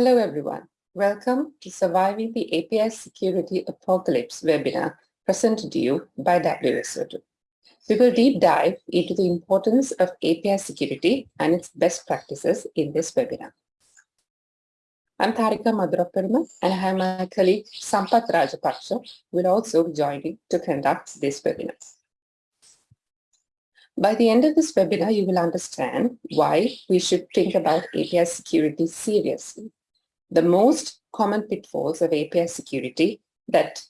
Hello everyone. Welcome to Surviving the API Security Apocalypse webinar presented to you by WSO2. We will deep dive into the importance of API security and its best practices in this webinar. I'm Tharika Madhuraparima and I have my colleague Sampath Rajapaksha will also be joining to conduct this webinar. By the end of this webinar, you will understand why we should think about API security seriously the most common pitfalls of API security that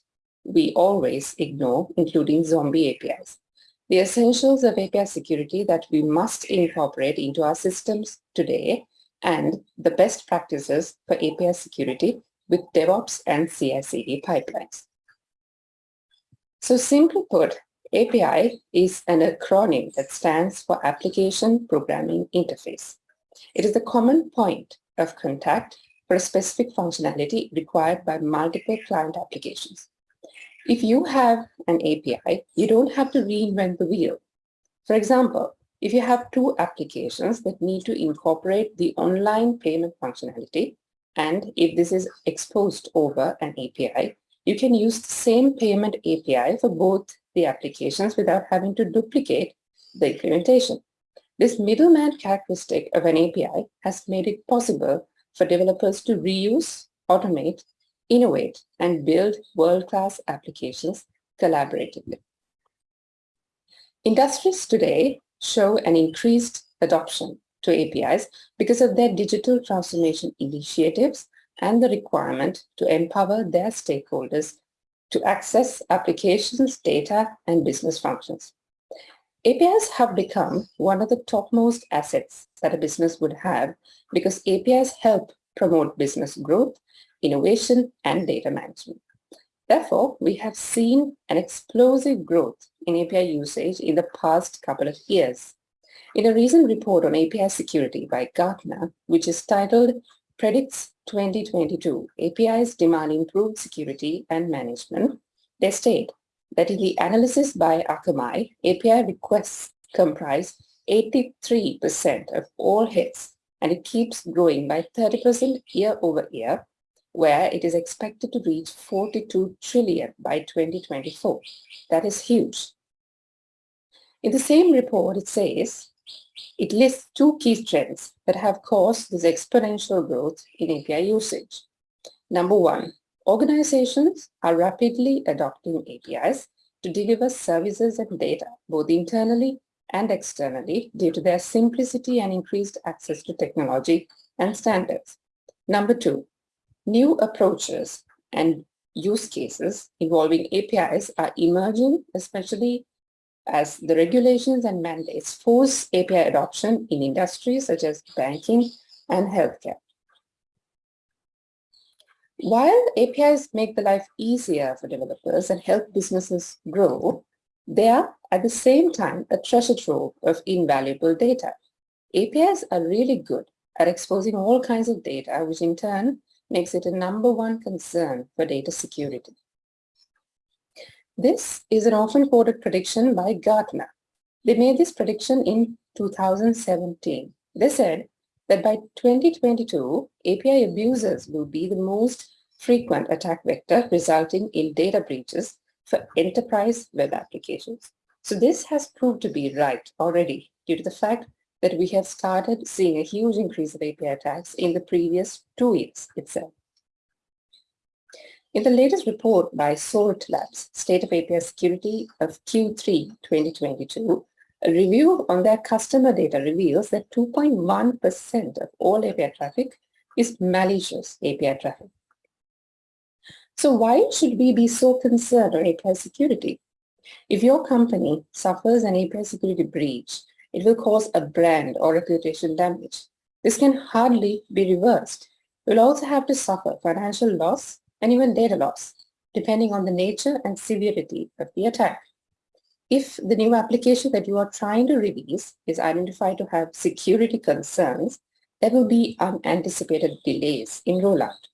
we always ignore, including zombie APIs. The essentials of API security that we must incorporate into our systems today and the best practices for API security with DevOps and CI/CD pipelines. So simply put, API is an acronym that stands for Application Programming Interface. It is the common point of contact for a specific functionality required by multiple client applications. If you have an API, you don't have to reinvent the wheel. For example, if you have two applications that need to incorporate the online payment functionality, and if this is exposed over an API, you can use the same payment API for both the applications without having to duplicate the implementation. This middleman characteristic of an API has made it possible for developers to reuse, automate, innovate, and build world-class applications collaboratively. Industries today show an increased adoption to APIs because of their digital transformation initiatives and the requirement to empower their stakeholders to access applications, data, and business functions. APIs have become one of the topmost assets that a business would have because APIs help promote business growth, innovation, and data management. Therefore, we have seen an explosive growth in API usage in the past couple of years. In a recent report on API security by Gartner, which is titled Predicts 2022, APIs demand improved security and management, they state that in the analysis by Akamai, API requests comprise 83% of all hits and it keeps growing by 30% year over year, where it is expected to reach 42 trillion by 2024. That is huge. In the same report, it says, it lists two key trends that have caused this exponential growth in API usage. Number one, Organizations are rapidly adopting APIs to deliver services and data, both internally and externally, due to their simplicity and increased access to technology and standards. Number two, new approaches and use cases involving APIs are emerging, especially as the regulations and mandates force API adoption in industries such as banking and healthcare. While APIs make the life easier for developers and help businesses grow, they are at the same time a treasure trove of invaluable data. APIs are really good at exposing all kinds of data, which in turn makes it a number one concern for data security. This is an often quoted prediction by Gartner. They made this prediction in 2017. They said that by 2022, API abusers will be the most frequent attack vector resulting in data breaches for enterprise web applications. So this has proved to be right already due to the fact that we have started seeing a huge increase of API attacks in the previous two years itself. In the latest report by Salt Labs, State of API Security of Q3 2022, a review on their customer data reveals that 2.1% of all API traffic is malicious API traffic. So why should we be so concerned on API security? If your company suffers an API security breach, it will cause a brand or reputation damage. This can hardly be reversed. You'll also have to suffer financial loss and even data loss, depending on the nature and severity of the attack. If the new application that you are trying to release is identified to have security concerns, there will be unanticipated delays in rollout.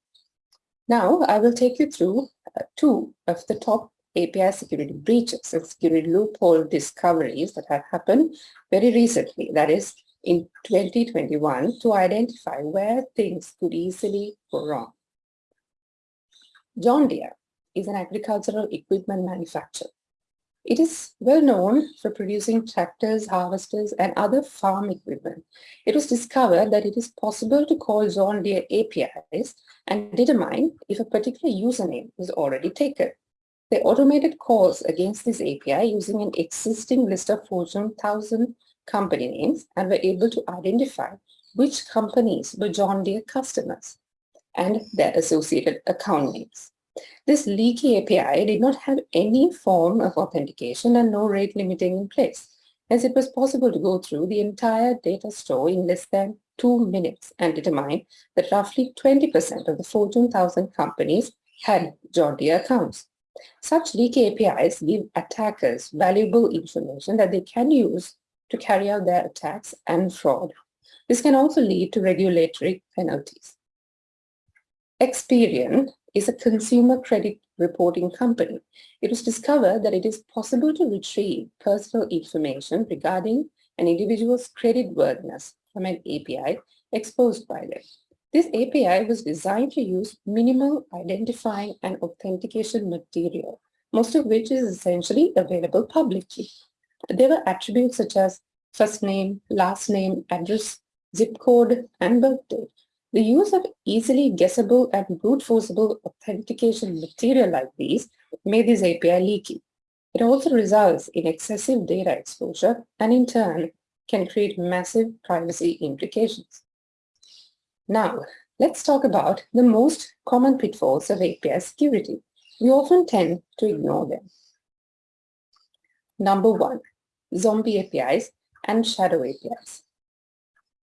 Now, I will take you through uh, two of the top API security breaches and security loophole discoveries that have happened very recently, that is in 2021 to identify where things could easily go wrong. John Deere is an agricultural equipment manufacturer. It is well known for producing tractors, harvesters, and other farm equipment. It was discovered that it is possible to call John Deere APIs and determine if a particular username is already taken. They automated calls against this API using an existing list of Fortune 1000 company names and were able to identify which companies were John Deere customers and their associated account names. This leaky API did not have any form of authentication and no rate limiting in place, as it was possible to go through the entire data store in less than two minutes and determine that roughly 20% of the Fortune 1000 companies had John Deere accounts. Such leaky APIs give attackers valuable information that they can use to carry out their attacks and fraud. This can also lead to regulatory penalties. Experian is a consumer credit reporting company. It was discovered that it is possible to retrieve personal information regarding an individual's credit worthiness from an API exposed by them. This API was designed to use minimal identifying and authentication material, most of which is essentially available publicly. There were attributes such as first name, last name, address, zip code, and birth date. The use of easily guessable and brute forceable authentication material like these made this API leaky. It also results in excessive data exposure and in turn can create massive privacy implications. Now, let's talk about the most common pitfalls of API security. We often tend to ignore them. Number one, zombie APIs and shadow APIs.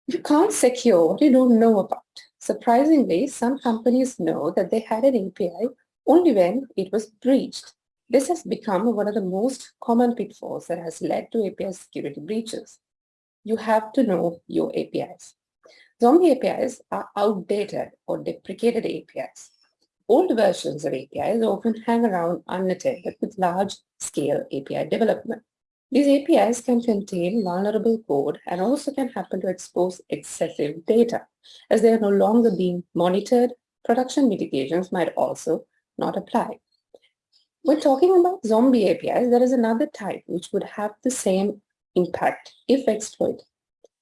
You can't secure what you don't know about. Surprisingly, some companies know that they had an API only when it was breached. This has become one of the most common pitfalls that has led to API security breaches. You have to know your APIs. Zombie APIs are outdated or deprecated APIs. Old versions of APIs often hang around unattended with large-scale API development. These APIs can contain vulnerable code and also can happen to expose excessive data. As they are no longer being monitored, production mitigations might also not apply. When talking about zombie APIs, there is another type which would have the same impact if exploited,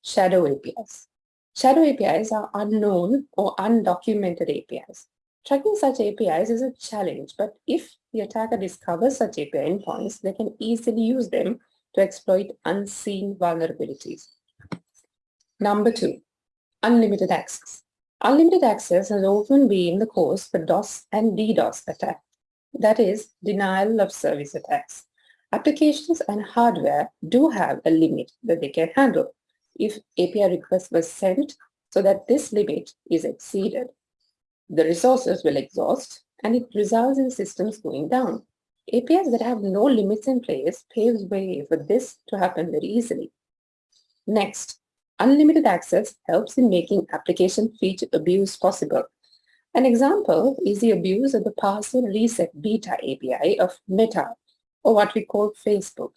shadow APIs. Shadow APIs are unknown or undocumented APIs. Tracking such APIs is a challenge, but if the attacker discovers such API endpoints, they can easily use them to exploit unseen vulnerabilities. Number two, unlimited access. Unlimited access has often been the cause for DOS and DDoS attacks. That is, denial of service attacks. Applications and hardware do have a limit that they can handle if API request was sent so that this limit is exceeded. The resources will exhaust and it results in systems going down. APIs that have no limits in place paves way for this to happen very easily. Next, unlimited access helps in making application feature abuse possible. An example is the abuse of the password reset beta API of Meta, or what we call Facebook.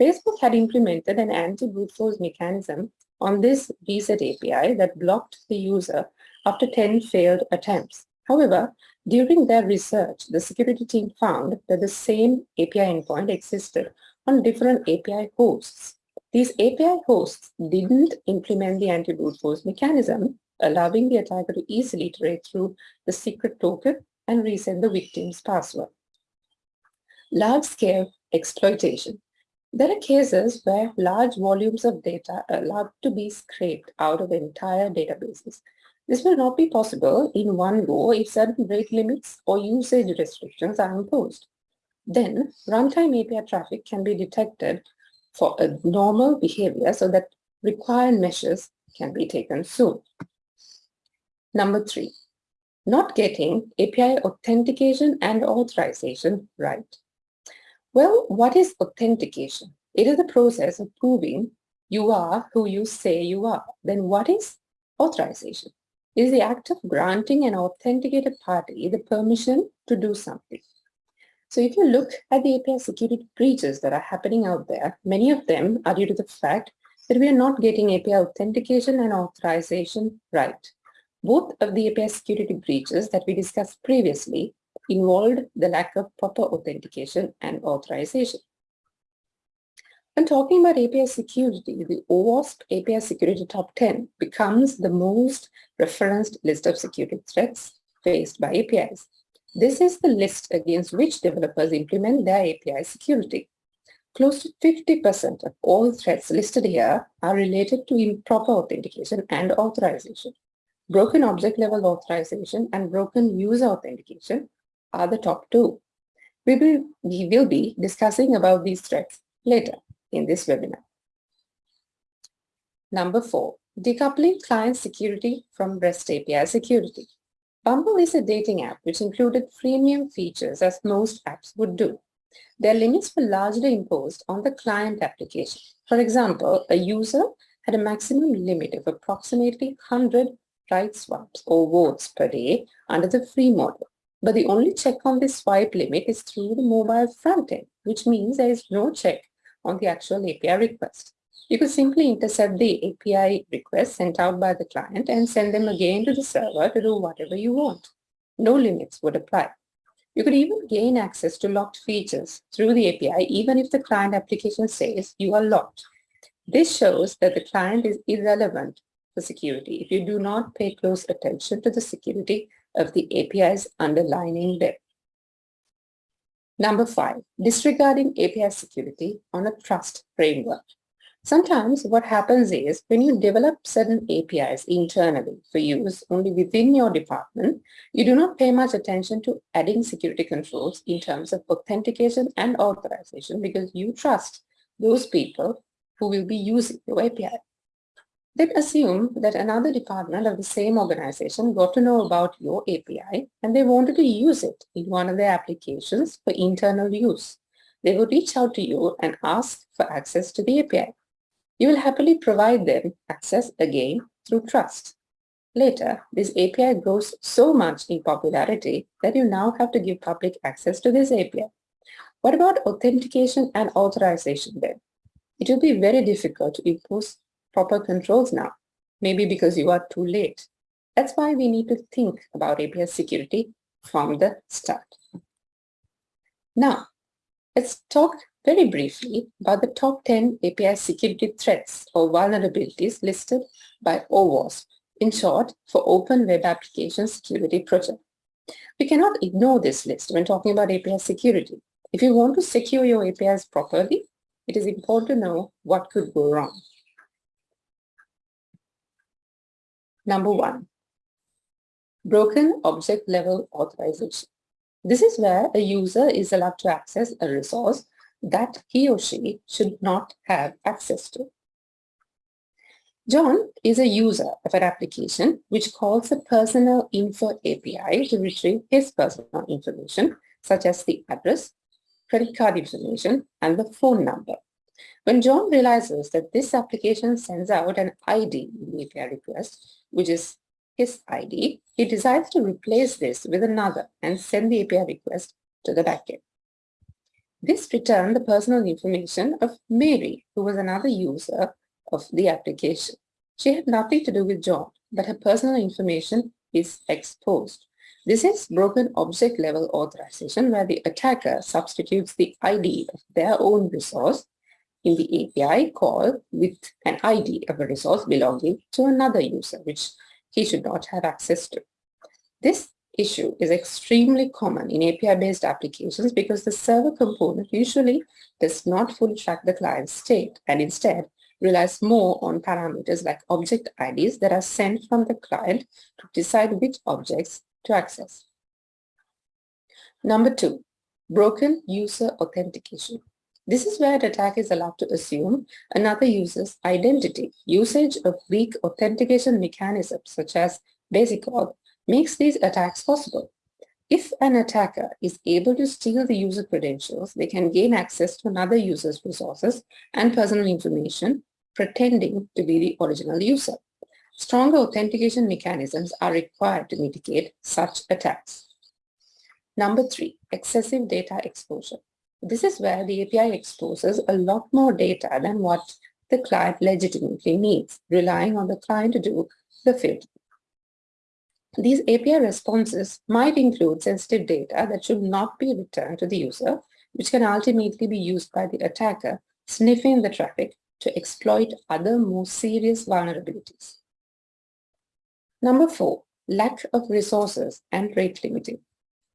Facebook had implemented an anti-brute force mechanism on this reset API that blocked the user after 10 failed attempts. However, during their research, the security team found that the same API endpoint existed on different API hosts. These API hosts didn't implement the anti-brute force mechanism, allowing the attacker to easily iterate through the secret token and reset the victim's password. Large-scale exploitation. There are cases where large volumes of data are allowed to be scraped out of entire databases this will not be possible in one go if certain rate limits or usage restrictions are imposed. Then runtime API traffic can be detected for a normal behavior so that required measures can be taken soon. Number three, not getting API authentication and authorization right. Well, what is authentication? It is the process of proving you are who you say you are. Then what is authorization? Is the act of granting an authenticated party the permission to do something. So if you look at the API security breaches that are happening out there, many of them are due to the fact that we are not getting API authentication and authorization right. Both of the API security breaches that we discussed previously involved the lack of proper authentication and authorization. When talking about API security, the OWASP API Security Top 10 becomes the most referenced list of security threats faced by APIs. This is the list against which developers implement their API security. Close to 50% of all threats listed here are related to improper authentication and authorization. Broken object level authorization and broken user authentication are the top two. We will, we will be discussing about these threats later in this webinar. Number four, decoupling client security from REST API security. Bumble is a dating app which included freemium features as most apps would do. Their limits were largely imposed on the client application. For example, a user had a maximum limit of approximately 100 right swipes or votes per day under the free model. But the only check on this swipe limit is through the mobile front end, which means there is no check on the actual API request. You could simply intercept the API request sent out by the client and send them again to the server to do whatever you want. No limits would apply. You could even gain access to locked features through the API even if the client application says you are locked. This shows that the client is irrelevant for security if you do not pay close attention to the security of the APIs underlining them. Number five, disregarding API security on a trust framework. Sometimes what happens is when you develop certain APIs internally for use only within your department, you do not pay much attention to adding security controls in terms of authentication and authorization because you trust those people who will be using your API. Then assume that another department of the same organization got to know about your API and they wanted to use it in one of their applications for internal use. They would reach out to you and ask for access to the API. You will happily provide them access again through trust. Later, this API grows so much in popularity that you now have to give public access to this API. What about authentication and authorization then? It will be very difficult to impose proper controls now, maybe because you are too late. That's why we need to think about API security from the start. Now, let's talk very briefly about the top 10 API security threats or vulnerabilities listed by OWASP, in short, for Open Web Application Security Project. We cannot ignore this list when talking about API security. If you want to secure your APIs properly, it is important to know what could go wrong. Number one, broken object level authorization. This is where a user is allowed to access a resource that he or she should not have access to. John is a user of an application which calls the Personal Info API to retrieve his personal information, such as the address, credit card information, and the phone number. When John realizes that this application sends out an ID in the API request, which is his ID, he decides to replace this with another and send the API request to the backend. This returned the personal information of Mary, who was another user of the application. She had nothing to do with John, but her personal information is exposed. This is broken object level authorization where the attacker substitutes the ID of their own resource in the API call with an ID of a resource belonging to another user, which he should not have access to. This issue is extremely common in API-based applications because the server component usually does not fully track the client's state and instead relies more on parameters like object IDs that are sent from the client to decide which objects to access. Number two, broken user authentication. This is where attack is allowed to assume another user's identity. Usage of weak authentication mechanisms such as basic auth makes these attacks possible. If an attacker is able to steal the user credentials, they can gain access to another user's resources and personal information, pretending to be the original user. Stronger authentication mechanisms are required to mitigate such attacks. Number three, excessive data exposure. This is where the API exposes a lot more data than what the client legitimately needs, relying on the client to do the filtering. These API responses might include sensitive data that should not be returned to the user, which can ultimately be used by the attacker sniffing the traffic to exploit other more serious vulnerabilities. Number four, lack of resources and rate limiting.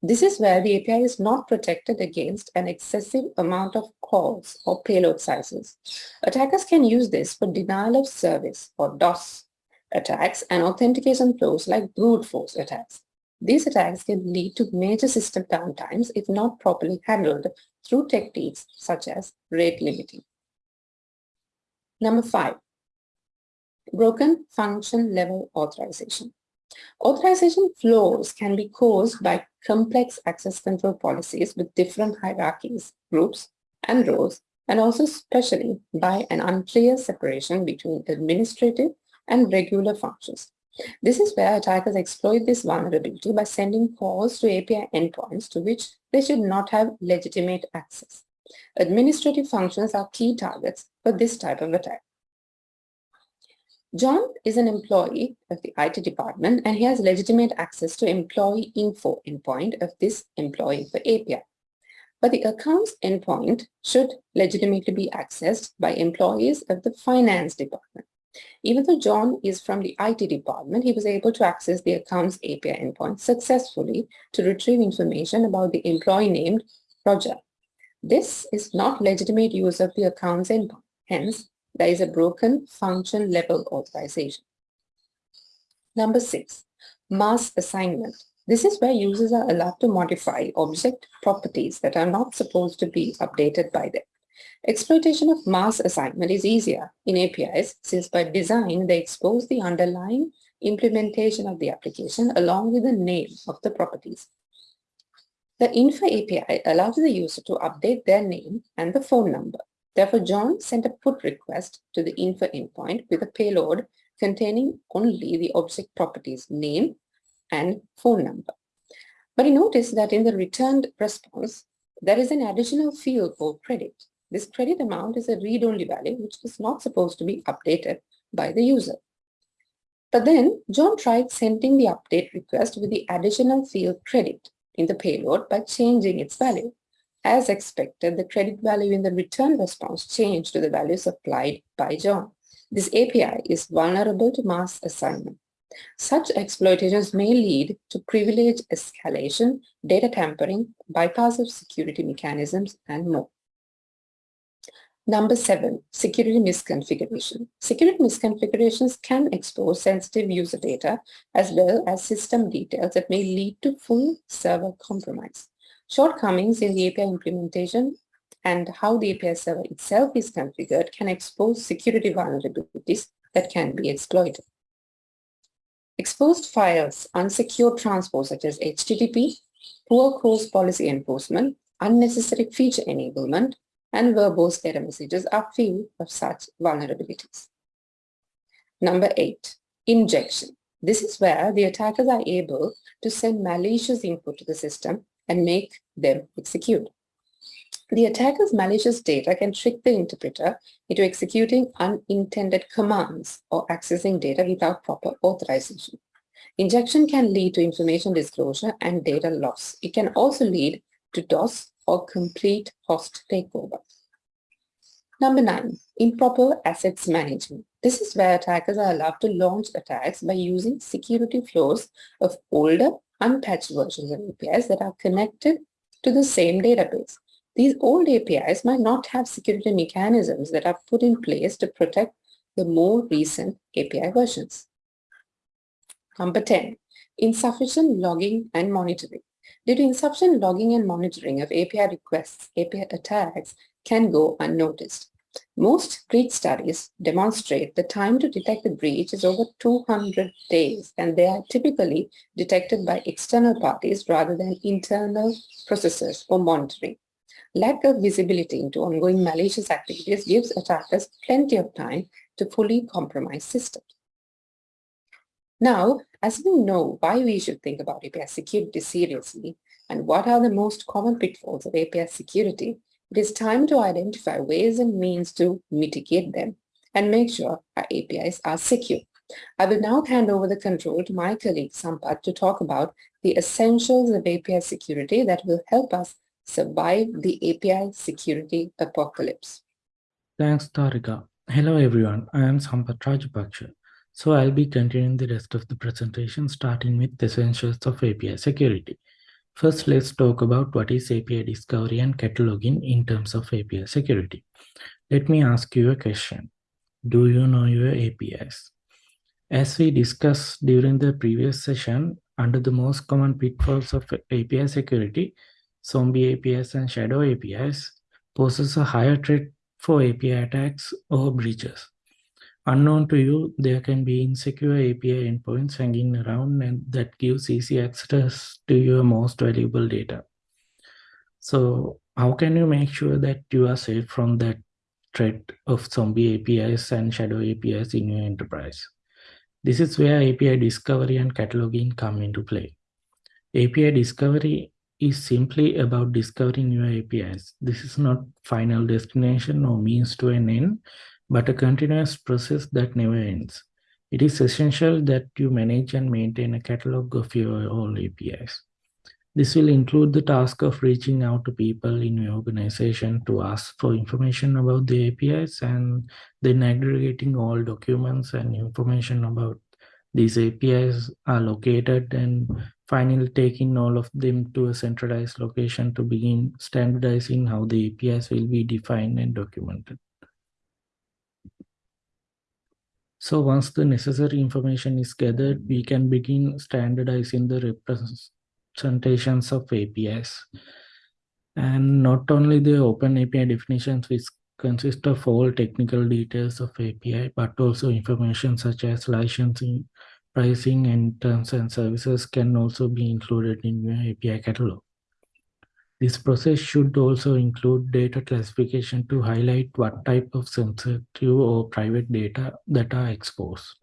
This is where the API is not protected against an excessive amount of calls or payload sizes. Attackers can use this for denial of service or DOS attacks and authentication flows like brute force attacks. These attacks can lead to major system downtimes if not properly handled through techniques such as rate limiting. Number five, broken function level authorization. Authorization flows can be caused by complex access control policies with different hierarchies, groups, and roles, and also especially by an unclear separation between administrative and regular functions. This is where attackers exploit this vulnerability by sending calls to API endpoints to which they should not have legitimate access. Administrative functions are key targets for this type of attack. John is an employee of the IT department and he has legitimate access to employee info endpoint of this employee for API. But the accounts endpoint should legitimately be accessed by employees of the finance department. Even though John is from the IT department, he was able to access the accounts API endpoint successfully to retrieve information about the employee named Roger. This is not legitimate use of the accounts endpoint. Hence, there is a broken function level authorization. Number six, mass assignment. This is where users are allowed to modify object properties that are not supposed to be updated by them. Exploitation of mass assignment is easier in APIs since by design they expose the underlying implementation of the application along with the name of the properties. The Info API allows the user to update their name and the phone number. Therefore, John sent a put request to the info endpoint with a payload containing only the object properties name and phone number. But he noticed that in the returned response, there is an additional field called credit. This credit amount is a read-only value which is not supposed to be updated by the user. But then John tried sending the update request with the additional field credit in the payload by changing its value. As expected, the credit value in the return response changed to the value supplied by John. This API is vulnerable to mass assignment. Such exploitations may lead to privilege escalation, data tampering, bypass of security mechanisms, and more. Number seven, security misconfiguration. Security misconfigurations can expose sensitive user data as well as system details that may lead to full server compromise. Shortcomings in the API implementation and how the API server itself is configured can expose security vulnerabilities that can be exploited. Exposed files, unsecured transport such as HTTP, poor cross policy enforcement, unnecessary feature enablement, and verbose error messages are few of such vulnerabilities. Number eight, injection. This is where the attackers are able to send malicious input to the system and make them execute. The attacker's malicious data can trick the interpreter into executing unintended commands or accessing data without proper authorization. Injection can lead to information disclosure and data loss. It can also lead to DOS or complete host takeover. Number nine, improper assets management. This is where attackers are allowed to launch attacks by using security flows of older, unpatched versions of APIs that are connected to the same database. These old APIs might not have security mechanisms that are put in place to protect the more recent API versions. Number 10, insufficient logging and monitoring. Due to insufficient logging and monitoring of API requests, API attacks can go unnoticed. Most breach studies demonstrate the time to detect the breach is over 200 days and they are typically detected by external parties rather than internal processes or monitoring. Lack of visibility into ongoing malicious activities gives attackers plenty of time to fully compromise systems. Now, as we know why we should think about API security seriously and what are the most common pitfalls of API security, it is time to identify ways and means to mitigate them. and make sure our APIs are secure. I will now hand over the control to my colleague Sampath to talk about the essentials of API security that will help us survive the API security apocalypse. Thanks, Tarika. Hello, everyone. I am Sampath Rajapaksha. So I'll be continuing the rest of the presentation, starting with the essentials of API security. First, let's talk about what is API discovery and cataloging in terms of API security. Let me ask you a question. Do you know your APIs? As we discussed during the previous session, under the most common pitfalls of API security, zombie APIs and shadow APIs poses a higher threat for API attacks or breaches. Unknown to you, there can be insecure API endpoints hanging around and that gives easy access to your most valuable data. So how can you make sure that you are safe from that threat of zombie APIs and shadow APIs in your enterprise? This is where API discovery and cataloging come into play. API discovery is simply about discovering your APIs. This is not final destination or means to an end, but a continuous process that never ends. It is essential that you manage and maintain a catalog of your all APIs. This will include the task of reaching out to people in your organization to ask for information about the APIs and then aggregating all documents and information about these APIs are located and finally taking all of them to a centralized location to begin standardizing how the APIs will be defined and documented. So once the necessary information is gathered, we can begin standardizing the representations of APIs. And not only the open API definitions, which consist of all technical details of API, but also information such as licensing, pricing, and terms and services can also be included in your API catalog. This process should also include data classification to highlight what type of sensitive or private data that are exposed.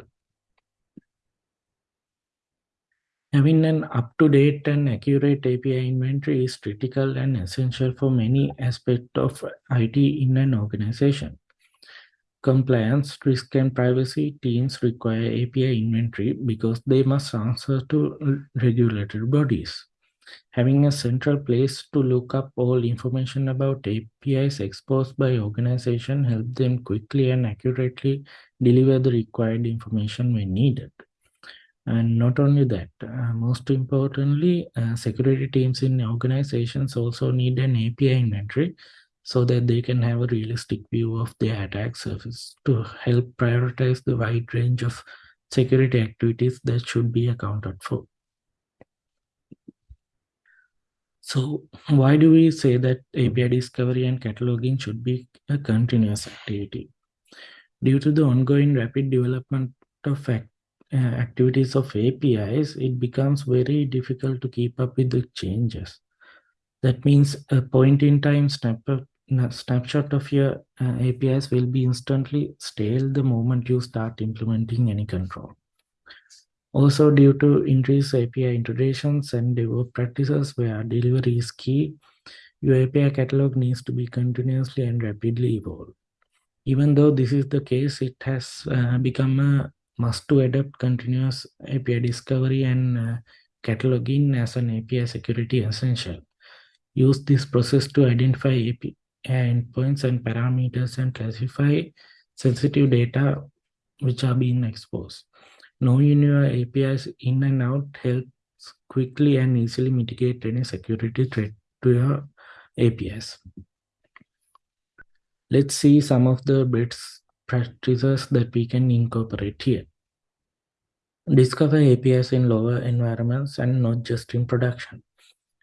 Having an up-to-date and accurate API inventory is critical and essential for many aspects of IT in an organization. Compliance, risk, and privacy teams require API inventory because they must answer to regulatory bodies. Having a central place to look up all information about APIs exposed by organization help them quickly and accurately deliver the required information when needed. And not only that, uh, most importantly, uh, security teams in organizations also need an API inventory so that they can have a realistic view of their attack surface to help prioritize the wide range of security activities that should be accounted for. So why do we say that API discovery and cataloging should be a continuous activity? Due to the ongoing rapid development of act, uh, activities of APIs, it becomes very difficult to keep up with the changes. That means a point-in-time snapshot of your uh, APIs will be instantly stale the moment you start implementing any control. Also, due to increased API integrations and DevOps practices where delivery is key, your API catalog needs to be continuously and rapidly evolved. Even though this is the case, it has uh, become a must to adopt continuous API discovery and uh, cataloging as an API security essential. Use this process to identify API endpoints and parameters and classify sensitive data which are being exposed. Knowing your APIs in and out helps quickly and easily mitigate any security threat to your APIs. Let's see some of the best practices that we can incorporate here. Discover APIs in lower environments and not just in production.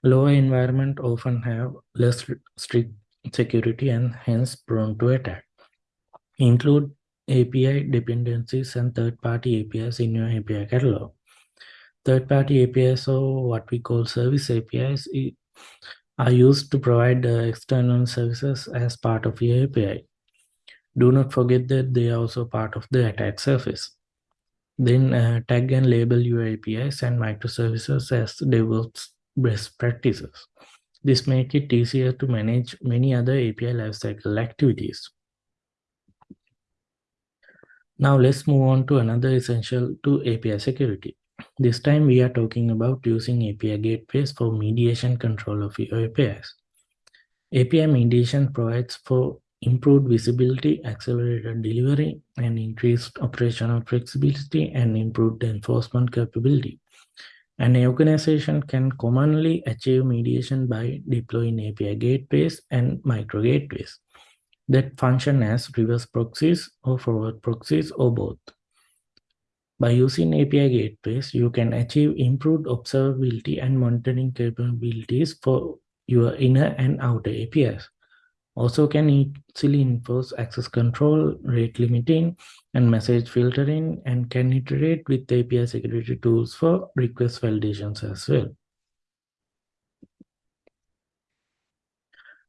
Lower environment often have less strict security and hence prone to attack. Include API dependencies and third-party APIs in your API catalog. Third-party APIs or what we call service APIs are used to provide external services as part of your API. Do not forget that they are also part of the attack surface. Then uh, tag and label your APIs and microservices as DevOps best practices. This makes it easier to manage many other API lifecycle activities. Now let's move on to another essential to API security. This time we are talking about using API gateways for mediation control of your APIs. API mediation provides for improved visibility, accelerated delivery, and increased operational flexibility and improved enforcement capability. An organization can commonly achieve mediation by deploying API gateways and micro gateways that function as reverse proxies or forward proxies or both. By using API gateways, you can achieve improved observability and monitoring capabilities for your inner and outer APIs. Also can easily enforce access control, rate limiting, and message filtering, and can iterate with API security tools for request validations as well.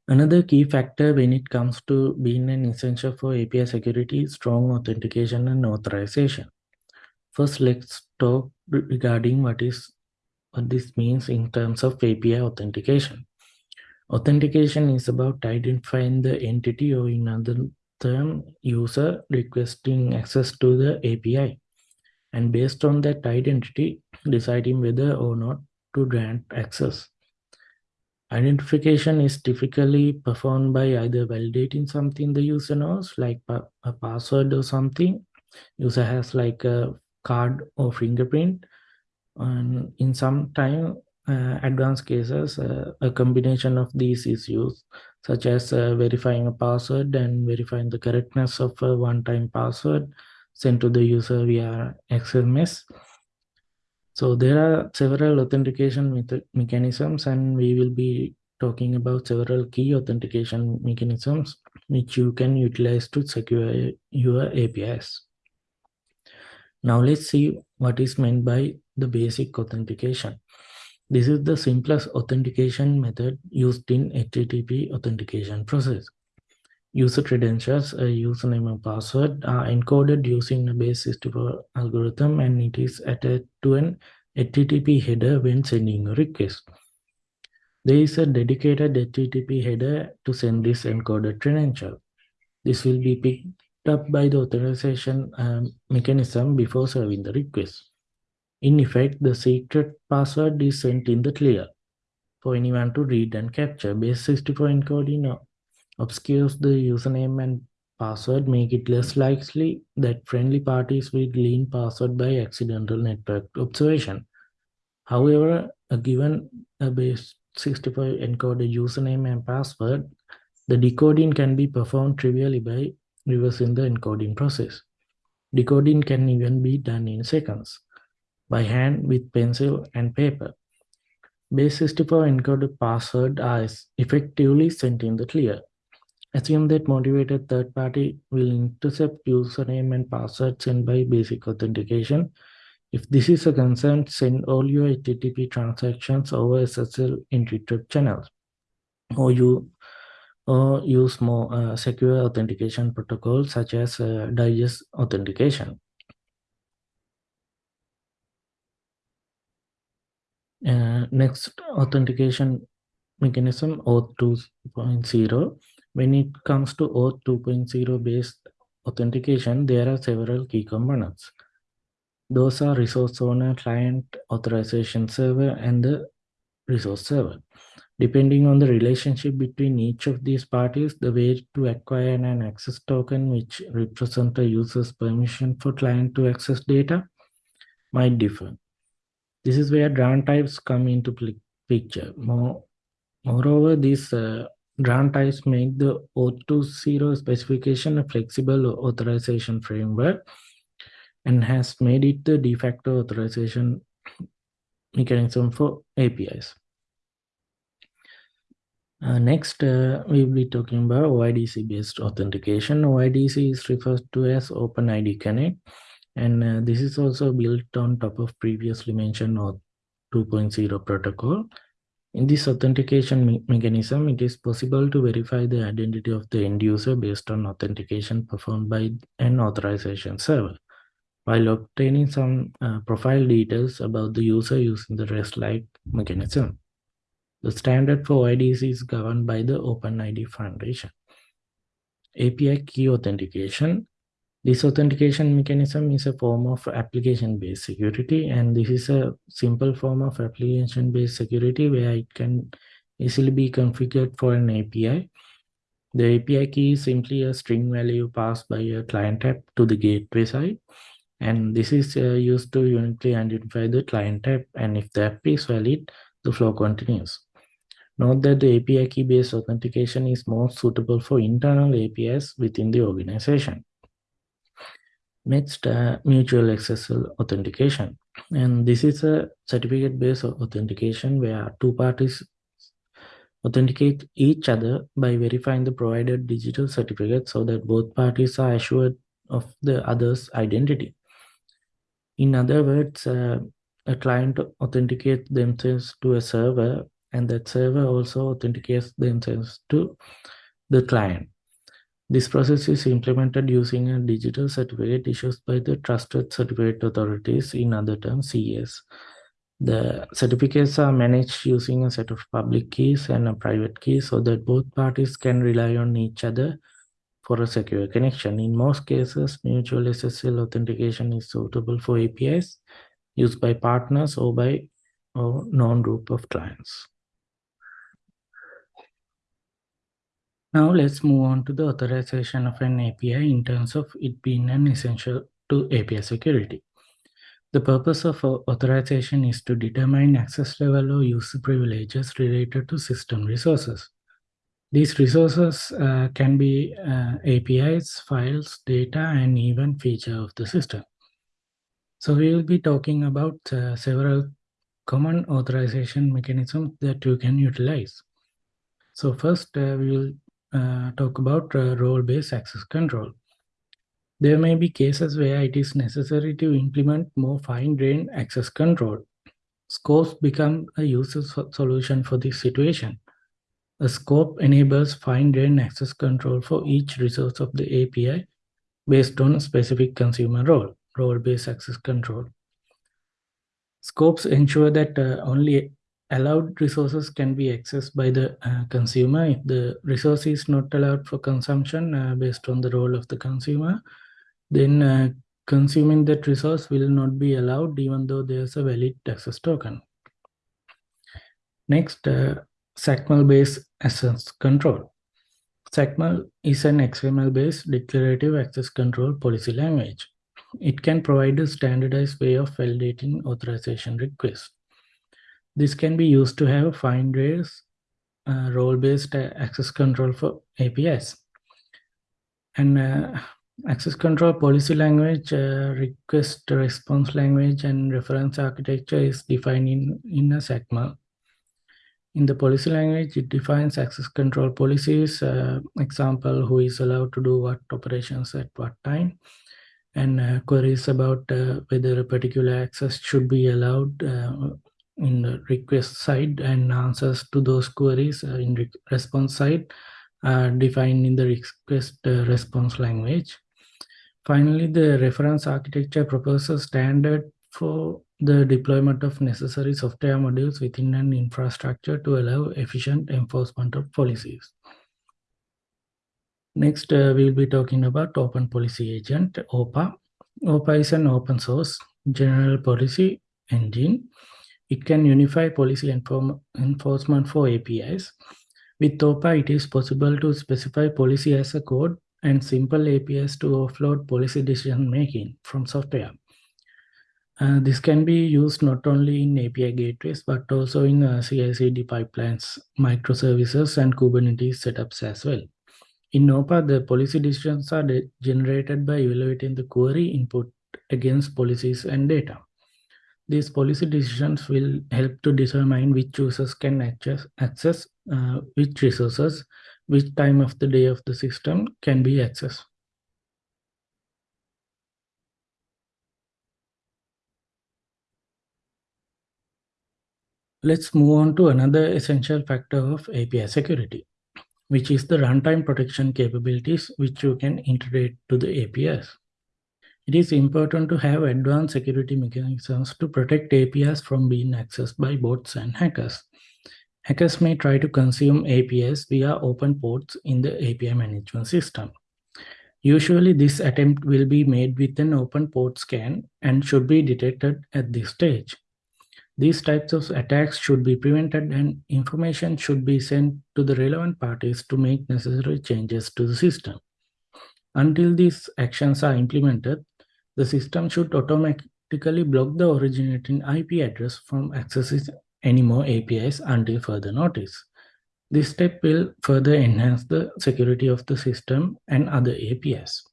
Another key factor when it comes to being an essential for API security is strong authentication and authorization. First, let's talk regarding what is what this means in terms of API authentication. Authentication is about identifying the entity or in other term user requesting access to the API and based on that identity deciding whether or not to grant access. Identification is typically performed by either validating something the user knows, like a password or something. User has like a card or fingerprint. And in some time, uh, advanced cases, uh, a combination of these is used, such as uh, verifying a password and verifying the correctness of a one-time password sent to the user via SMS so there are several authentication mechanisms and we will be talking about several key authentication mechanisms which you can utilize to secure your APIs. Now let's see what is meant by the basic authentication. This is the simplest authentication method used in HTTP authentication process. User credentials, a username and password are encoded using a base64 algorithm and it is attached to an HTTP header when sending a request. There is a dedicated HTTP header to send this encoded credential. This will be picked up by the authorization um, mechanism before serving the request. In effect, the secret password is sent in the clear for anyone to read and capture. Base64 encoding obscures the username and password make it less likely that friendly parties will glean password by accidental network observation. However, a given a base 65 encoded username and password, the decoding can be performed trivially by reversing the encoding process. Decoding can even be done in seconds by hand with pencil and paper. Base 64 encoded password are effectively sent in the clear. Assume that motivated third party will intercept username and password sent by basic authentication. If this is a concern, send all your HTTP transactions over SSL encrypted channels, or you or use more uh, secure authentication protocols such as uh, digest authentication. Uh, next authentication mechanism, OAuth 2.0. When it comes to OAuth 2.0 based authentication, there are several key components. Those are resource owner, client, authorization server, and the resource server. Depending on the relationship between each of these parties, the way to acquire an access token which represents a user's permission for client to access data might differ. This is where grant types come into picture. More, moreover, these uh, grant types make the OAuth2.0 specification a flexible authorization framework and has made it the de facto authorization mechanism for APIs. Uh, next, uh, we will be talking about OIDC-based authentication. OIDC is referred to as OpenID Connect, and uh, this is also built on top of previously mentioned OAuth 2.0 protocol. In this authentication me mechanism, it is possible to verify the identity of the end user based on authentication performed by an authorization server, while obtaining some uh, profile details about the user using the REST-like mechanism. The standard for IDs is governed by the OpenID Foundation. API key authentication. This authentication mechanism is a form of application-based security, and this is a simple form of application-based security where it can easily be configured for an API. The API key is simply a string value passed by a client app to the gateway side. And this is uh, used to uniquely identify the client app. And if the app is valid, the flow continues. Note that the API key-based authentication is more suitable for internal APIs within the organization. Next, uh, mutual SSL authentication. And this is a certificate-based authentication where two parties authenticate each other by verifying the provided digital certificate so that both parties are assured of the other's identity. In other words, uh, a client authenticates themselves to a server and that server also authenticates themselves to the client. This process is implemented using a digital certificate issued by the Trusted Certificate Authorities, in other terms, CAs. The certificates are managed using a set of public keys and a private key so that both parties can rely on each other for a secure connection. In most cases, mutual SSL authentication is suitable for APIs used by partners or by a known group of clients. Now let's move on to the authorization of an API in terms of it being an essential to API security. The purpose of authorization is to determine access level or user privileges related to system resources. These resources uh, can be uh, APIs, files, data, and even feature of the system. So we will be talking about uh, several common authorization mechanisms that you can utilize. So first, uh, we will uh, talk about uh, role-based access control. There may be cases where it is necessary to implement more fine-grained access control. Scopes become a user solution for this situation. A scope enables fine-grained access control for each resource of the API based on a specific consumer role, role-based access control. Scopes ensure that uh, only allowed resources can be accessed by the uh, consumer. If the resource is not allowed for consumption uh, based on the role of the consumer, then uh, consuming that resource will not be allowed even though there's a valid access token. Next, uh, XACML-based access control. XACML is an XML-based declarative access control policy language. It can provide a standardized way of validating authorization requests. This can be used to have fine-grained uh, role-based uh, access control for APIs. And uh, access control policy language, uh, request response language, and reference architecture is defined in, in a XACML. In the policy language, it defines access control policies, uh, example, who is allowed to do what operations at what time, and uh, queries about whether a particular access should be allowed in the request side and answers to those queries uh, in re response side are defined in the request uh, response language. Finally, the reference architecture proposes standard for the deployment of necessary software modules within an infrastructure to allow efficient enforcement of policies. Next, uh, we'll be talking about Open Policy Agent, OPA. OPA is an open source general policy engine. It can unify policy enforcement for APIs. With OPA, it is possible to specify policy as a code and simple APIs to offload policy decision making from software. Uh, this can be used not only in API gateways, but also in uh, CI/CD pipelines, microservices, and Kubernetes setups as well. In OPA, the policy decisions are generated by evaluating the query input against policies and data. These policy decisions will help to determine which users can access, access uh, which resources, which time of the day of the system can be accessed. Let's move on to another essential factor of API security, which is the runtime protection capabilities which you can integrate to the APIs. It is important to have advanced security mechanisms to protect APIs from being accessed by bots and hackers. Hackers may try to consume APIs via open ports in the API management system. Usually this attempt will be made with an open port scan and should be detected at this stage. These types of attacks should be prevented and information should be sent to the relevant parties to make necessary changes to the system. Until these actions are implemented, the system should automatically block the originating IP address from accessing any more APIs until further notice. This step will further enhance the security of the system and other APIs.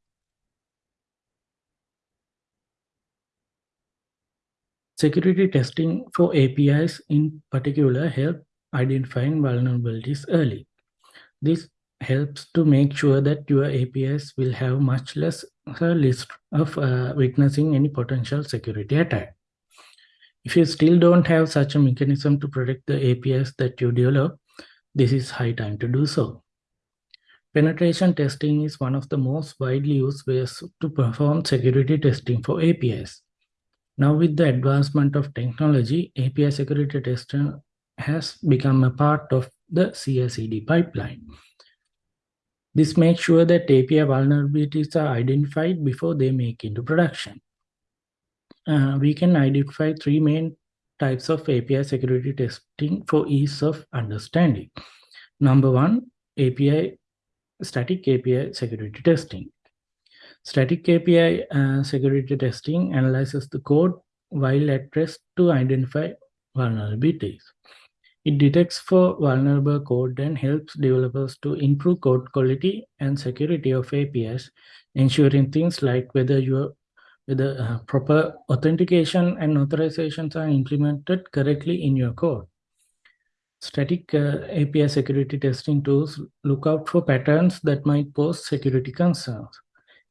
Security testing for APIs in particular help identifying vulnerabilities early. This helps to make sure that your APIs will have much less risk of uh, witnessing any potential security attack. If you still don't have such a mechanism to protect the APIs that you develop, this is high time to do so. Penetration testing is one of the most widely used ways to perform security testing for APIs. Now with the advancement of technology, API security testing has become a part of the CI/CD pipeline. This makes sure that API vulnerabilities are identified before they make into production. Uh, we can identify three main types of API security testing for ease of understanding. Number one, API static API security testing. Static API uh, security testing analyzes the code while at rest to identify vulnerabilities. It detects for vulnerable code and helps developers to improve code quality and security of APIs, ensuring things like whether your whether uh, proper authentication and authorizations are implemented correctly in your code. Static uh, API security testing tools look out for patterns that might pose security concerns.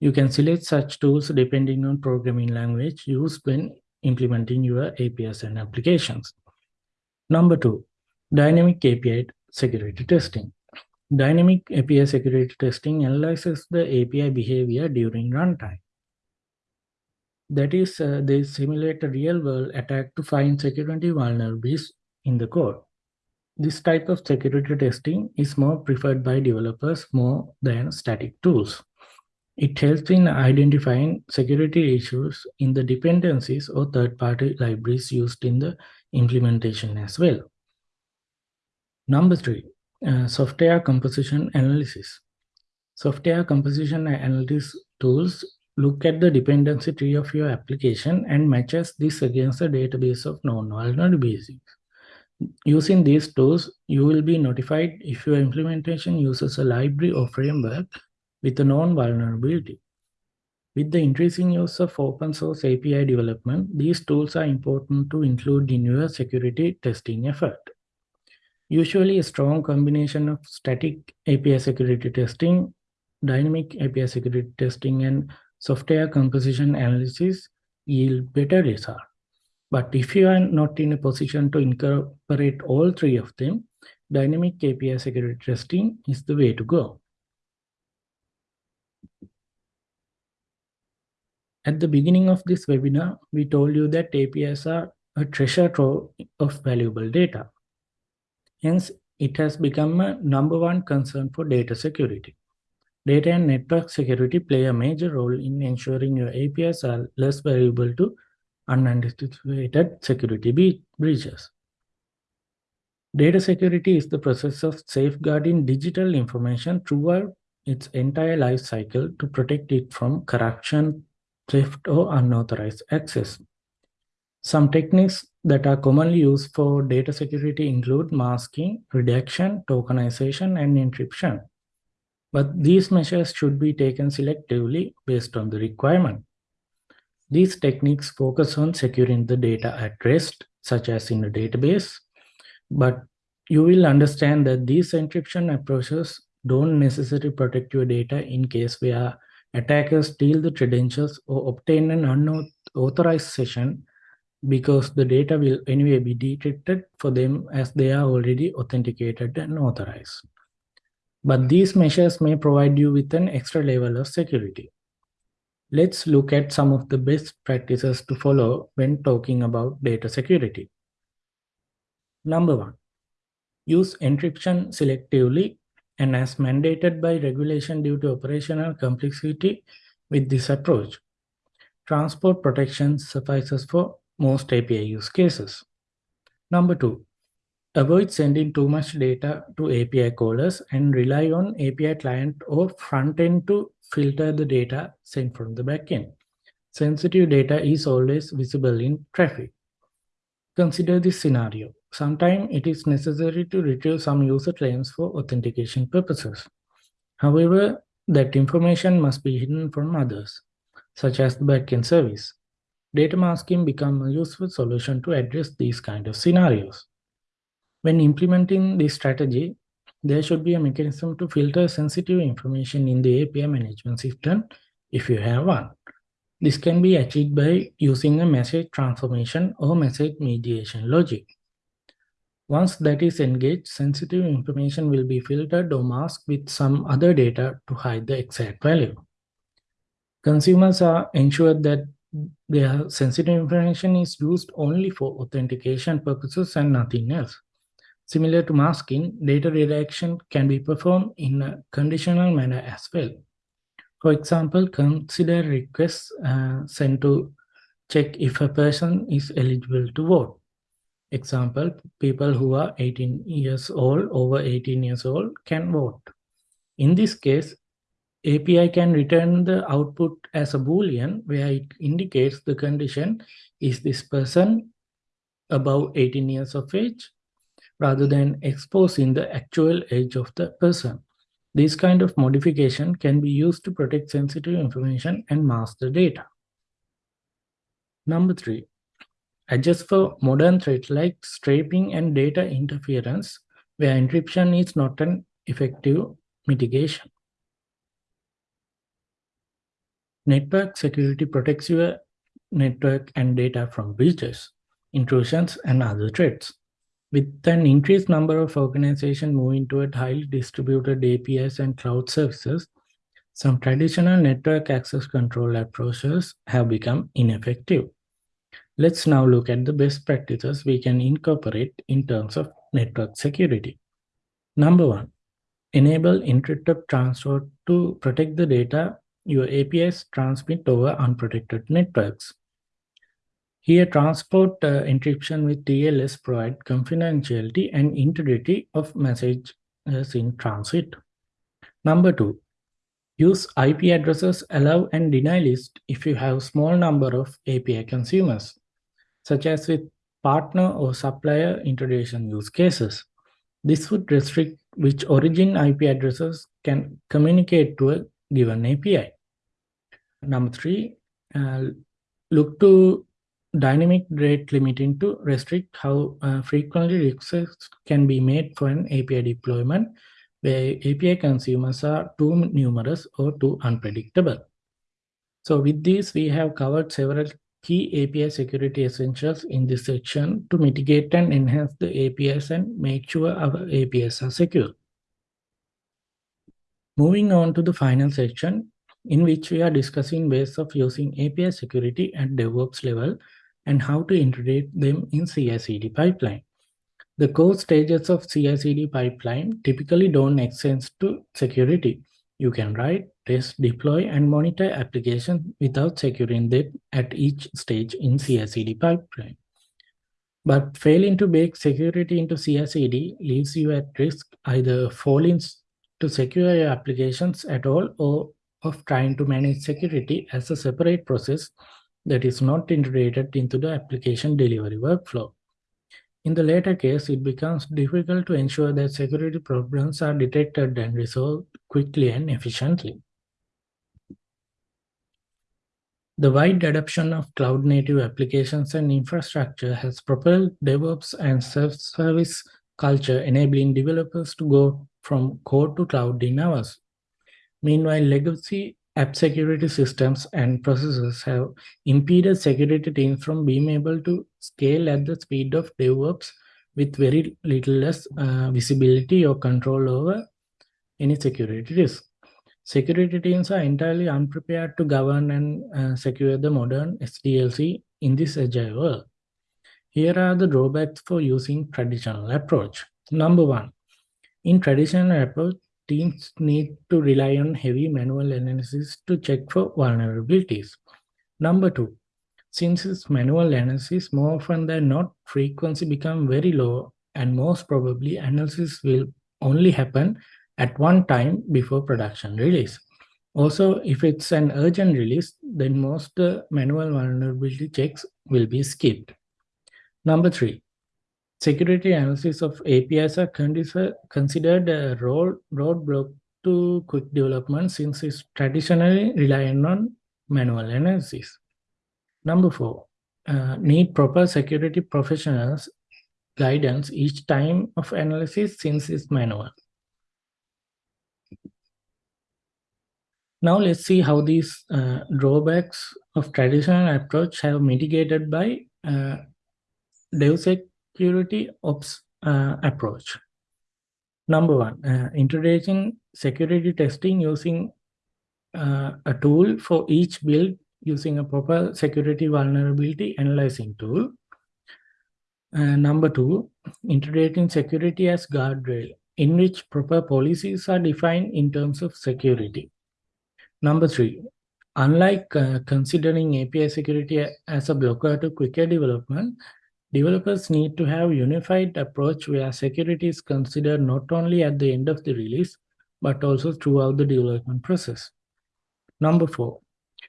You can select such tools depending on programming language used when implementing your APIs and applications. Number two, dynamic API security testing. Dynamic API security testing analyzes the API behavior during runtime. That is, uh, they simulate a real-world attack to find security vulnerabilities in the code. This type of security testing is more preferred by developers more than static tools. It helps in identifying security issues in the dependencies or third-party libraries used in the implementation as well. Number three, uh, software composition analysis. Software composition analysis tools look at the dependency tree of your application and matches this against a database of known vulnerabilities. Using these tools, you will be notified if your implementation uses a library or framework with a known vulnerability. With the increasing use of open source API development, these tools are important to include in your security testing effort. Usually a strong combination of static API security testing, dynamic API security testing, and software composition analysis yield better results. But if you are not in a position to incorporate all three of them, dynamic API security testing is the way to go. At the beginning of this webinar, we told you that APIs are a treasure trove of valuable data. Hence, it has become a number one concern for data security. Data and network security play a major role in ensuring your APIs are less vulnerable to unanticipated security breaches. Data security is the process of safeguarding digital information throughout its entire life cycle to protect it from corruption, theft, or unauthorized access. Some techniques that are commonly used for data security include masking, redaction, tokenization, and encryption. But these measures should be taken selectively based on the requirement. These techniques focus on securing the data at rest, such as in a database, but you will understand that these encryption approaches don't necessarily protect your data in case where attackers steal the credentials or obtain an unauthorized session because the data will anyway be decrypted for them as they are already authenticated and authorized. But these measures may provide you with an extra level of security. Let's look at some of the best practices to follow when talking about data security. Number one, use encryption selectively and as mandated by regulation due to operational complexity with this approach. Transport protection suffices for most API use cases. Number two, avoid sending too much data to API callers and rely on API client or front end to filter the data sent from the backend. Sensitive data is always visible in traffic. Consider this scenario. Sometimes it is necessary to retrieve some user claims for authentication purposes. However, that information must be hidden from others, such as the backend service. Data masking becomes a useful solution to address these kind of scenarios. When implementing this strategy, there should be a mechanism to filter sensitive information in the API management system if you have one. This can be achieved by using a message transformation or message mediation logic. Once that is engaged, sensitive information will be filtered or masked with some other data to hide the exact value. Consumers are ensured that their sensitive information is used only for authentication purposes and nothing else. Similar to masking, data redaction can be performed in a conditional manner as well. For example, consider requests uh, sent to check if a person is eligible to vote. Example, people who are 18 years old, over 18 years old can vote. In this case, API can return the output as a boolean where it indicates the condition is this person above 18 years of age rather than exposing the actual age of the person. This kind of modification can be used to protect sensitive information and mask the data. Number three, adjust for modern threats like scraping and data interference where encryption is not an effective mitigation. Network security protects your network and data from breaches, intrusions, and other threats. With an increased number of organizations moving toward highly distributed APIs and cloud services, some traditional network access control approaches have become ineffective. Let's now look at the best practices we can incorporate in terms of network security. Number one, enable encrypted transport to protect the data your APIs transmit over unprotected networks. Here, transport uh, encryption with TLS provide confidentiality and integrity of messages in transit. Number two, use IP addresses allow and deny list if you have small number of API consumers, such as with partner or supplier integration use cases. This would restrict which origin IP addresses can communicate to a given API. Number three, uh, look to dynamic rate limiting to restrict how uh, frequently requests can be made for an API deployment where API consumers are too numerous or too unpredictable. So with this, we have covered several key API security essentials in this section to mitigate and enhance the APIs and make sure our APIs are secure. Moving on to the final section, in which we are discussing ways of using API security at DevOps level and how to integrate them in CI/CD pipeline. The core stages of CI/CD pipeline typically don't extend to security. You can write, test, deploy, and monitor applications without securing them at each stage in CI/CD pipeline. But failing to bake security into CI/CD leaves you at risk either falling to secure your applications at all or of trying to manage security as a separate process that is not integrated into the application delivery workflow. In the latter case, it becomes difficult to ensure that security problems are detected and resolved quickly and efficiently. The wide adoption of cloud-native applications and infrastructure has propelled DevOps and self-service culture, enabling developers to go from code to cloud in hours. Meanwhile, legacy app security systems and processes have impeded security teams from being able to scale at the speed of DevOps with very little less uh, visibility or control over any security risk. Security teams are entirely unprepared to govern and uh, secure the modern SDLC in this agile world. Here are the drawbacks for using traditional approach. Number one, in traditional approach, teams need to rely on heavy manual analysis to check for vulnerabilities. Number two, since it's manual analysis, more often than not, frequency become very low and most probably analysis will only happen at one time before production release. Also, if it's an urgent release, then most uh, manual vulnerability checks will be skipped. Number three, security analysis of APIs are considered a road, roadblock to quick development since it's traditionally relying on manual analysis. Number four, uh, need proper security professionals guidance each time of analysis since it's manual. Now let's see how these uh, drawbacks of traditional approach have mitigated by uh, security ops uh, approach. Number one, uh, security testing using uh, a tool for each build using a proper security vulnerability analyzing tool. Uh, number two, integrating security as guardrail in which proper policies are defined in terms of security. Number three, unlike uh, considering API security as a blocker to quicker development, developers need to have unified approach where security is considered not only at the end of the release, but also throughout the development process. Number four,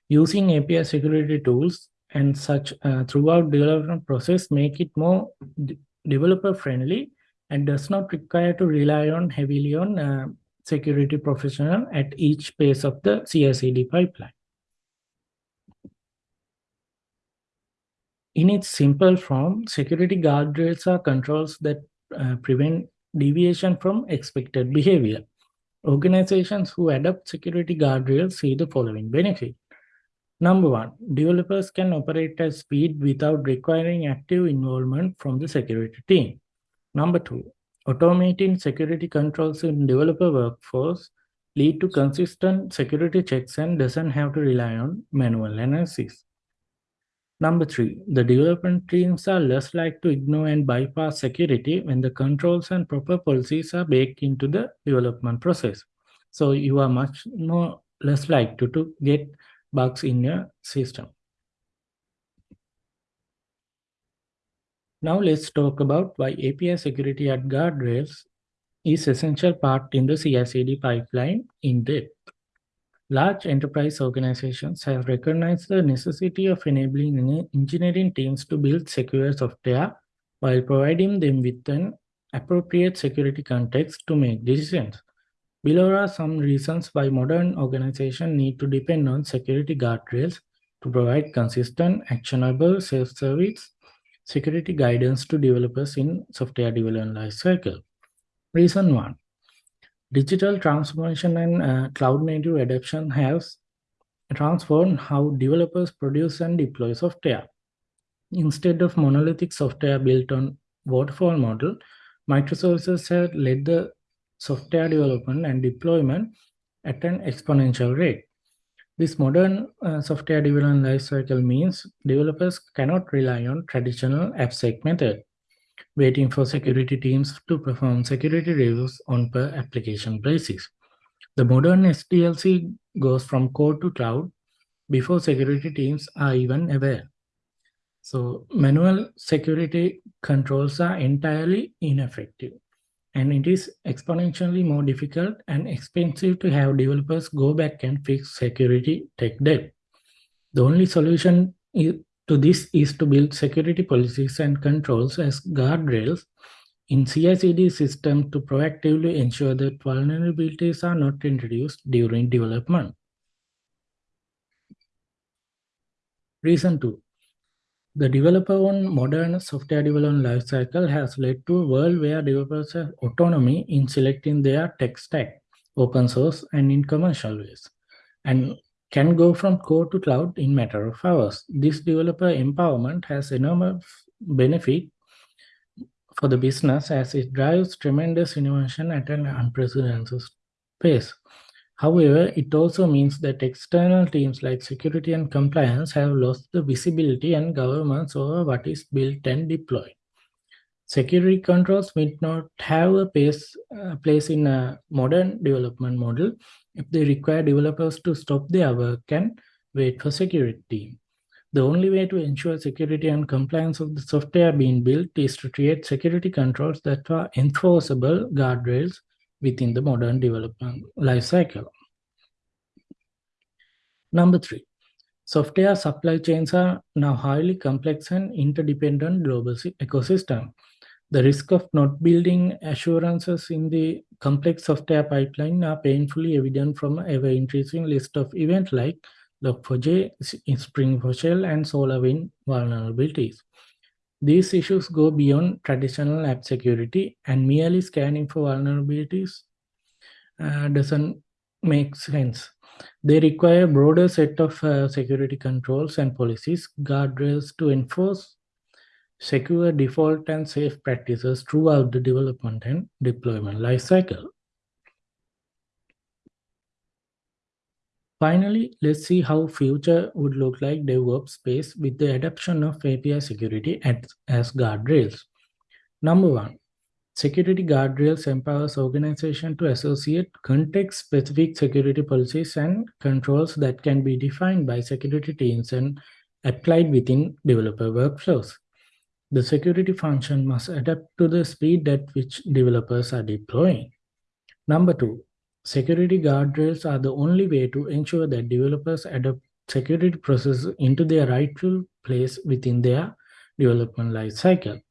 using API security tools and such uh, throughout development process make it more developer friendly and does not require to rely on heavily on uh, security professional at each phase of the CI/CD pipeline. In its simple form, security guardrails are controls that uh, prevent deviation from expected behavior. Organizations who adopt security guardrails see the following benefit. Number one, developers can operate at speed without requiring active involvement from the security team. Number two, Automating security controls in developer workforce lead to consistent security checks and doesn't have to rely on manual analysis. Number three, the development teams are less likely to ignore and bypass security when the controls and proper policies are baked into the development process. So you are much more less likely to get bugs in your system. Now let's talk about why API security at guardrails is essential part in the CI/CD pipeline in depth. Large enterprise organizations have recognized the necessity of enabling engineering teams to build secure software while providing them with an appropriate security context to make decisions. Below are some reasons why modern organizations need to depend on security guardrails to provide consistent, actionable self-service security guidance to developers in software development lifecycle. Reason one, digital transformation and uh, cloud native adoption has transformed how developers produce and deploy software. Instead of monolithic software built on waterfall model, microservices have led the software development and deployment at an exponential rate. This modern uh, software development lifecycle means developers cannot rely on traditional AppSec method, waiting for security teams to perform security reviews on per application basis. The modern SDLC goes from code to cloud before security teams are even aware. So manual security controls are entirely ineffective and it is exponentially more difficult and expensive to have developers go back and fix security tech debt. The only solution to this is to build security policies and controls as guardrails in CI/CD system to proactively ensure that vulnerabilities are not introduced during development. Reason 2. The developer-owned modern software development lifecycle has led to a world where developers have autonomy in selecting their tech stack, open source and in commercial ways, and can go from core to cloud in matter of hours. This developer empowerment has enormous benefit for the business as it drives tremendous innovation at an unprecedented pace. However, it also means that external teams like security and compliance have lost the visibility and governance over what is built and deployed. Security controls may not have a place, uh, place in a modern development model if they require developers to stop their work and wait for security. The only way to ensure security and compliance of the software being built is to create security controls that are enforceable guardrails within the modern development lifecycle. Number three, software supply chains are now highly complex and interdependent global ecosystem. The risk of not building assurances in the complex software pipeline are painfully evident from ever-increasing list of events like Log4j, Spring4Shell, and SolarWinds vulnerabilities. These issues go beyond traditional app security and merely scanning for vulnerabilities uh, doesn't make sense. They require a broader set of uh, security controls and policies, guardrails to enforce secure default and safe practices throughout the development and deployment lifecycle. Finally, let's see how future would look like DevOps space with the adoption of API security as guardrails. Number one, security guardrails empowers organization to associate context-specific security policies and controls that can be defined by security teams and applied within developer workflows. The security function must adapt to the speed at which developers are deploying. Number two, Security guardrails are the only way to ensure that developers adopt security processes into their rightful place within their development lifecycle.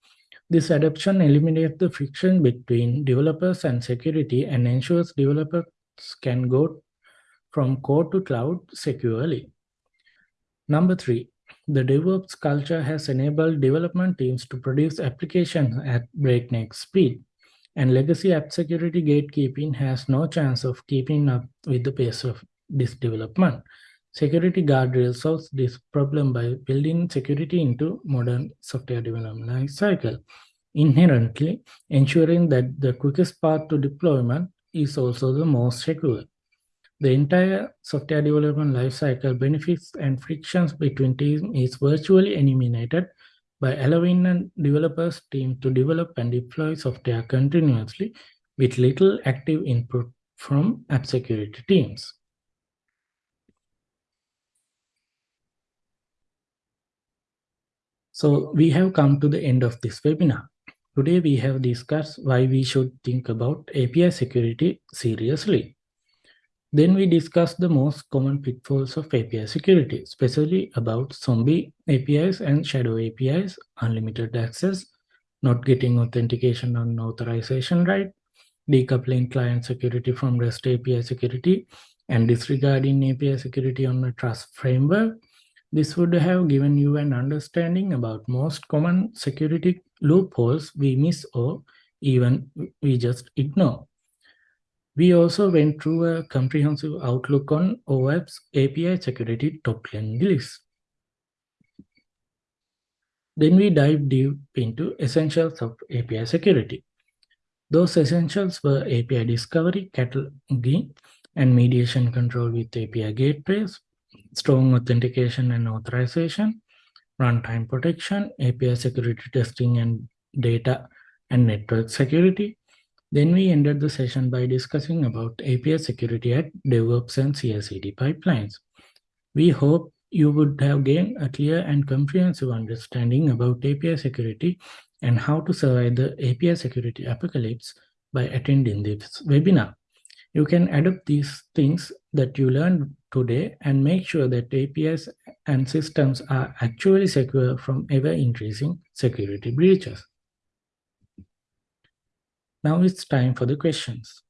This adoption eliminates the friction between developers and security and ensures developers can go from code to cloud securely. Number three, the DevOps culture has enabled development teams to produce applications at breakneck speed and legacy app security gatekeeping has no chance of keeping up with the pace of this development. Security guardrails solves this problem by building security into modern software development life cycle, inherently ensuring that the quickest path to deployment is also the most secure. The entire software development lifecycle benefits and frictions between teams is virtually eliminated by allowing a developer's team to develop and deploy software continuously with little active input from app security teams. So we have come to the end of this webinar. Today we have discussed why we should think about API security seriously. Then we discussed the most common pitfalls of API security, especially about zombie APIs and shadow APIs, unlimited access, not getting authentication and authorization right, decoupling client security from REST API security, and disregarding API security on a trust framework. This would have given you an understanding about most common security loopholes we miss or even we just ignore. We also went through a comprehensive outlook on OWASP API security top 10 list. Then we dive deep into essentials of API security. Those essentials were API discovery, cataloging, and mediation control with API gateways, strong authentication and authorization, runtime protection, API security testing and data and network security, then we ended the session by discussing about API security at DevOps and CI/CD pipelines. We hope you would have gained a clear and comprehensive understanding about API security and how to survive the API security apocalypse by attending this webinar. You can adopt these things that you learned today and make sure that APIs and systems are actually secure from ever-increasing security breaches. Now it's time for the questions.